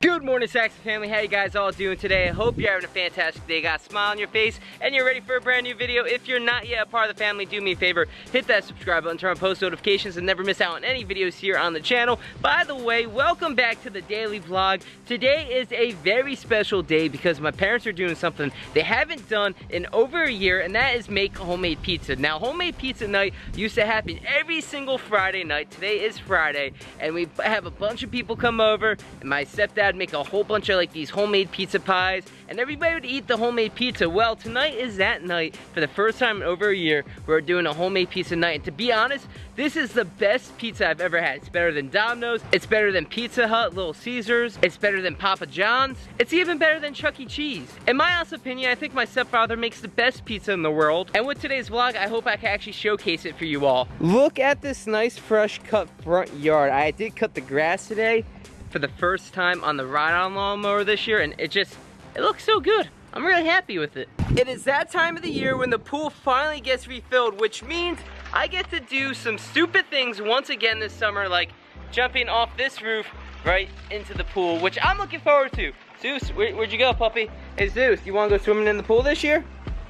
Good morning, Saxon family. How you guys all doing today? I hope you're having a fantastic day. Got a smile on your face and you're ready for a brand new video. If you're not yet a part of the family, do me a favor, hit that subscribe button, turn on post notifications, and never miss out on any videos here on the channel. By the way, welcome back to the daily vlog. Today is a very special day because my parents are doing something they haven't done in over a year, and that is make homemade pizza. Now, homemade pizza night used to happen every single Friday night. Today is Friday, and we have a bunch of people come over, and my stepdad make a whole bunch of like these homemade pizza pies and everybody would eat the homemade pizza. Well, tonight is that night for the first time in over a year we're doing a homemade pizza night. And to be honest, this is the best pizza I've ever had. It's better than Domino's, it's better than Pizza Hut, Little Caesars, it's better than Papa John's, it's even better than Chuck E. Cheese. In my honest opinion, I think my stepfather makes the best pizza in the world. And with today's vlog, I hope I can actually showcase it for you all. Look at this nice fresh cut front yard. I did cut the grass today for the first time on the ride-on lawnmower this year and it just, it looks so good. I'm really happy with it. It is that time of the year when the pool finally gets refilled, which means I get to do some stupid things once again this summer, like jumping off this roof right into the pool, which I'm looking forward to. Zeus, where, would you go, puppy? Hey, Zeus, you wanna go swimming in the pool this year?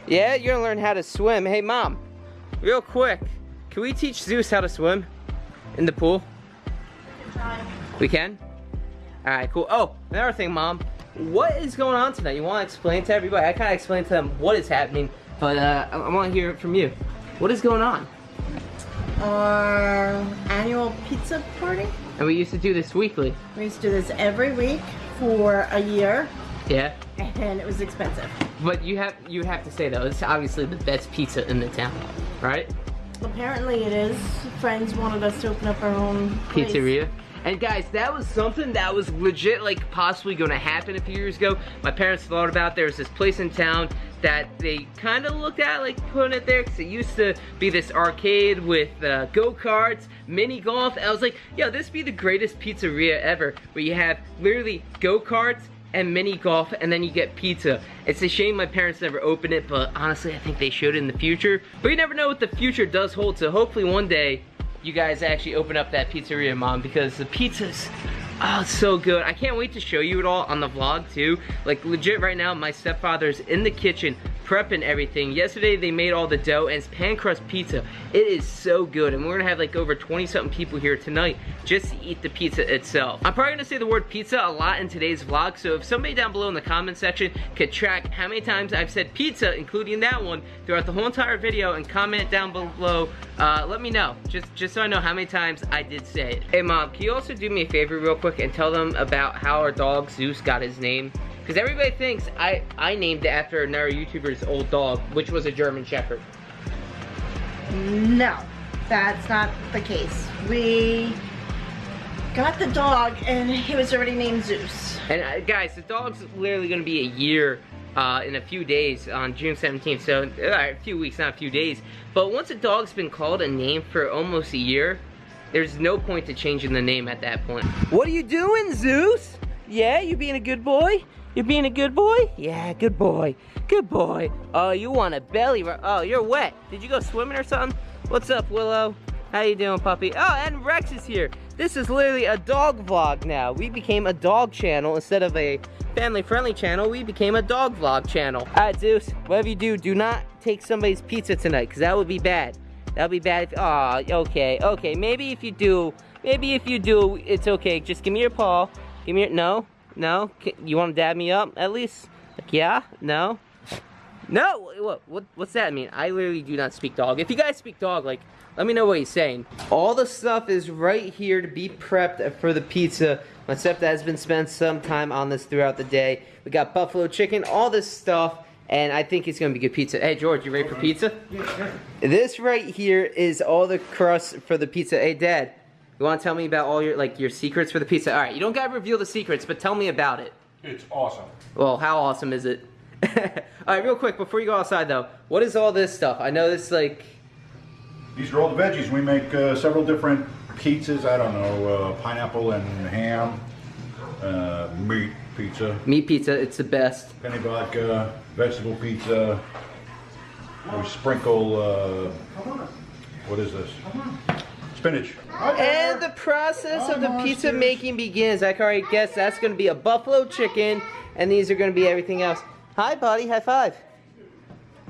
Yeah, you're gonna learn how to swim. Hey, mom, real quick, can we teach Zeus how to swim in the pool? We can? All right, cool. Oh, another thing, Mom. What is going on tonight? You want to explain to everybody? I kind of explained to them what is happening, but uh, I, I want to hear it from you. What is going on? Our annual pizza party. And we used to do this weekly. We used to do this every week for a year, Yeah. and it was expensive. But you have you have to say though, it's obviously the best pizza in the town, right? Apparently it is. Friends wanted us to open up our own place. Pizzeria. And guys, that was something that was legit like possibly gonna happen a few years ago. My parents thought about there was this place in town that they kind of looked at like putting it there because it used to be this arcade with uh, go-karts, mini golf. And I was like, yo, this be the greatest pizzeria ever where you have literally go-karts and mini golf and then you get pizza. It's a shame my parents never opened it, but honestly I think they should in the future. But you never know what the future does hold, so hopefully one day you guys actually open up that pizzeria, Mom, because the pizza's, oh, so good. I can't wait to show you it all on the vlog, too. Like, legit right now, my stepfather's in the kitchen prepping everything. Yesterday, they made all the dough, and it's pan crust pizza. It is so good, and we're gonna have like over 20-something people here tonight just to eat the pizza itself. I'm probably gonna say the word pizza a lot in today's vlog, so if somebody down below in the comment section could track how many times I've said pizza, including that one, throughout the whole entire video, and comment down below, uh, let me know, just, just so I know how many times I did say it. Hey mom, can you also do me a favor real quick and tell them about how our dog Zeus got his name? Because everybody thinks I, I named it after another YouTuber's old dog, which was a German Shepherd. No, that's not the case. We got the dog and he was already named Zeus. And uh, guys, the dog's literally gonna be a year uh, in a few days on June 17th. So, uh, a few weeks, not a few days. But once a dog's been called a name for almost a year, there's no point to changing the name at that point. What are you doing, Zeus? Yeah, you being a good boy? You being a good boy? Yeah, good boy. Good boy. Oh, you want a belly rub? Oh, you're wet. Did you go swimming or something? What's up, Willow? How you doing, puppy? Oh, and Rex is here. This is literally a dog vlog now. We became a dog channel instead of a family-friendly channel. We became a dog vlog channel. All right, Zeus, whatever you do, do not take somebody's pizza tonight, because that would be bad. That would be bad if, aw, okay, okay. Maybe if you do, maybe if you do, it's okay. Just give me your paw. Give me your, no, no. You want to dab me up, at least? Like, yeah? No? No, what, what, what's that mean? I literally do not speak dog. If you guys speak dog, like, let me know what he's saying. All the stuff is right here to be prepped for the pizza. My stepdad has been spent some time on this throughout the day. We got buffalo chicken, all this stuff, and I think it's gonna be good pizza. Hey, George, you ready for pizza? This right here is all the crust for the pizza. Hey, Dad, you wanna tell me about all your, like, your secrets for the pizza? All right, you don't gotta reveal the secrets, but tell me about it. It's awesome. Well, how awesome is it? Alright, real quick, before you go outside though, what is all this stuff? I know this like... These are all the veggies. We make uh, several different pizzas. I don't know, uh, pineapple and ham, uh, meat pizza, Meat pizza, it's the best. penne vodka, vegetable pizza. We sprinkle, uh, what is this? Spinach. And the process of the pizza making begins. I can already guess that's going to be a buffalo chicken, and these are going to be everything else. Hi, buddy. High five.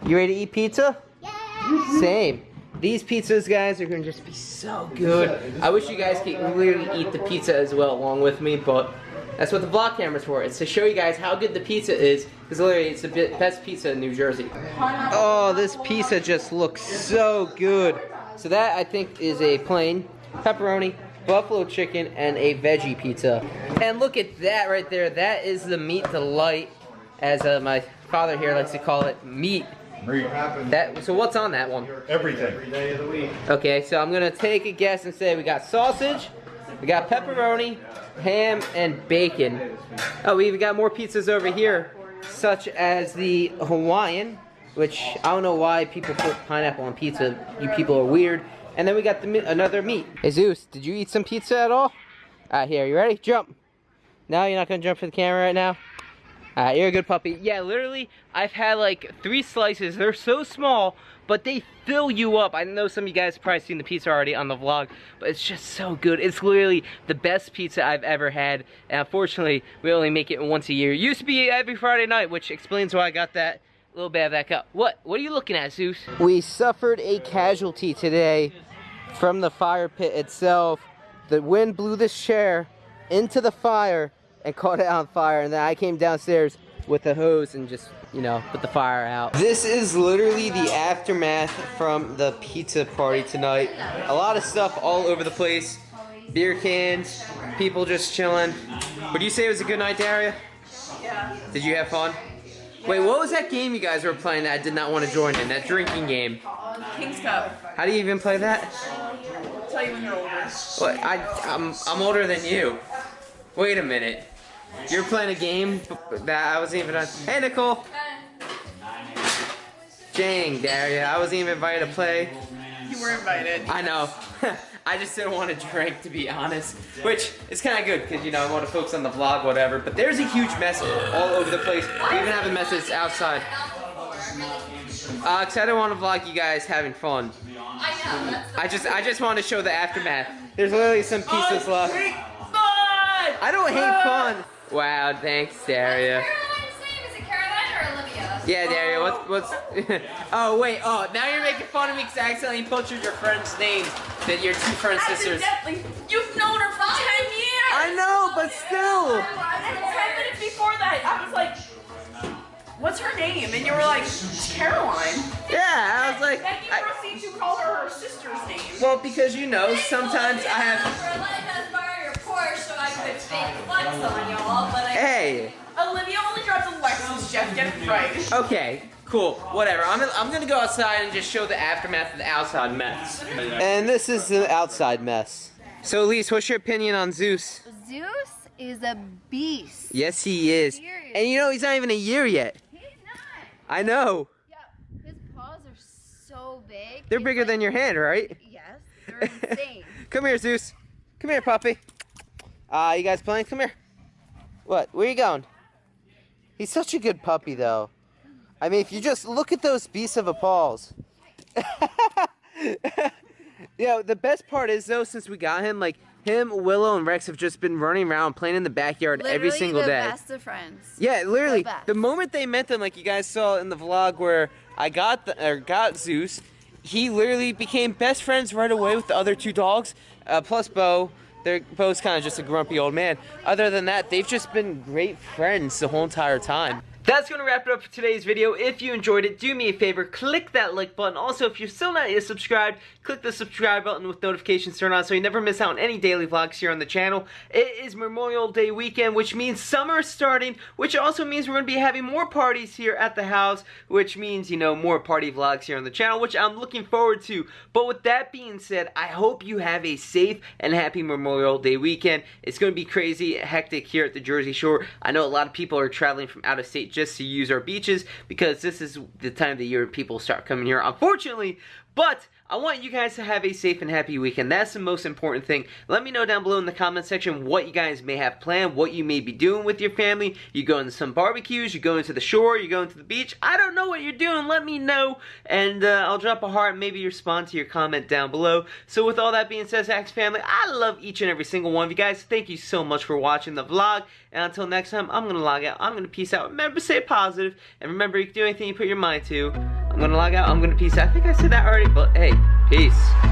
You ready to eat pizza? Yeah. Same. These pizzas, guys, are going to just be so good. I wish you guys could literally eat the pizza as well along with me, but that's what the vlog camera's for. It's to show you guys how good the pizza is, because literally it's the best pizza in New Jersey. Oh, this pizza just looks so good. So that, I think, is a plain pepperoni, buffalo chicken, and a veggie pizza. And look at that right there. That is the meat delight, as uh, my father here likes to call it, meat. Meat. That. So what's on that one? Everything. Okay, so I'm gonna take a guess and say we got sausage, we got pepperoni, ham, and bacon. Oh, we even got more pizzas over here, such as the Hawaiian, which I don't know why people put pineapple on pizza. You people are weird. And then we got the another meat. Hey Zeus, did you eat some pizza at all? Alright, here, you ready? Jump. No, you're not gonna jump for the camera right now? Alright, you're a good puppy. Yeah, literally, I've had like three slices. They're so small, but they fill you up. I know some of you guys have probably seen the pizza already on the vlog, but it's just so good. It's literally the best pizza I've ever had. And unfortunately, we only make it once a year. It used to be every Friday night, which explains why I got that little bad back up. What? What are you looking at, Zeus? We suffered a casualty today from the fire pit itself. The wind blew this chair into the fire and caught it on fire. And then I came downstairs with a hose and just, you know, put the fire out. This is literally the aftermath from the pizza party tonight. A lot of stuff all over the place. Beer cans, people just chilling. Would you say it was a good night, Daria? Yeah. Did you have fun? Wait, what was that game you guys were playing that I did not want to join in? That drinking game. King's Cup. How do you even play that? I'll tell you when you're older. What? I, I'm, I'm older than you. Wait a minute. You're playing a game that I wasn't even on. Hey, Nicole. Dang, Daria. I wasn't even invited to play. You were invited. I know. I just didn't want to drink, to be honest. Which is kind of good, because, you know, I want to focus on the vlog, whatever. But there's a huge mess all over the place. We even have a mess that's outside. Uh, cause I don't want to vlog you guys having fun. I just, I just want to show the aftermath. There's literally some pieces left. I don't hate fun. Wow, thanks, Daria. Yeah, Daria, what's, oh. what's, oh, wait, oh, now you're making fun of me because I accidentally butchered your friend's name, that your two friend sisters. Accidentally. You've known her for 10 years. I know, but still. And 10 minutes before that, I was like, what's her name? And you were like, Caroline. Yeah, I was like, Then you proceed to call her her sister's name. well, because you know, sometimes I have, For letting us borrow your Porsche so I could fake flex on y'all, but I. hey, Olivia only drives a Lexus, Jeff. Get it right. okay, cool, whatever. I'm, I'm gonna go outside and just show the aftermath of the outside mess. And this is the outside mess. So, Elise, what's your opinion on Zeus? Zeus is a beast. Yes, he is. Seriously. And you know, he's not even a year yet. He's not. I know. Yeah, his paws are so big. They're He's bigger like- than your hand, right? Yes, they're insane. Come here, Zeus. Come here, puppy. Uh, you guys playing? Come here. What? Where you going? He's such a good puppy, though. I mean, if you just look at those beasts of a paws. you know, the best part is, though, since we got him, like, him, Willow, and Rex have just been running around playing in the backyard every Literally single the day. best of friends. Yeah, literally. best. The moment they met them, like you guys saw in the vlog where I got the, or got Zeus, he literally became best friends right away with the other two dogs. Uh, plus Bo, they're Bo's kind of just a grumpy old man. Other than that, they've just been great friends the whole entire time. That's going to wrap it up for today's video. If you enjoyed it, do me a favor, click that like button. Also, if you're still not yet subscribed, click the subscribe button with notifications turned on so you never miss out on any daily vlogs here on the channel. It is Memorial Day weekend, which means summer is starting, which also means we're going to be having more parties here at the house, which means, you know, more party vlogs here on the channel, which I'm looking forward to. But with that being said, I hope you have a safe and happy Memorial Day weekend. It's going to be crazy hectic here at the Jersey Shore. I know a lot of people are traveling from out of state just to use our beaches because this is the time of the year people start coming here, unfortunately. But I want you guys to have a safe and happy weekend. That's the most important thing. Let me know down below in the comment section what you guys may have planned, what you may be doing with your family. You going to some barbecues, you going to the shore, you going to the beach. I don't know what you're doing. Let me know, and uh, I'll drop a heart maybe respond to your comment down below. So with all that being said, Zach's family, I love each and every single one of you guys. Thank you so much for watching the vlog. And until next time, I'm going to log out. I'm going to peace out. Remember, stay positive, and remember, you can do anything you put your mind to. I'm to log out. I'm to peace. I think I said that already, but hey, peace.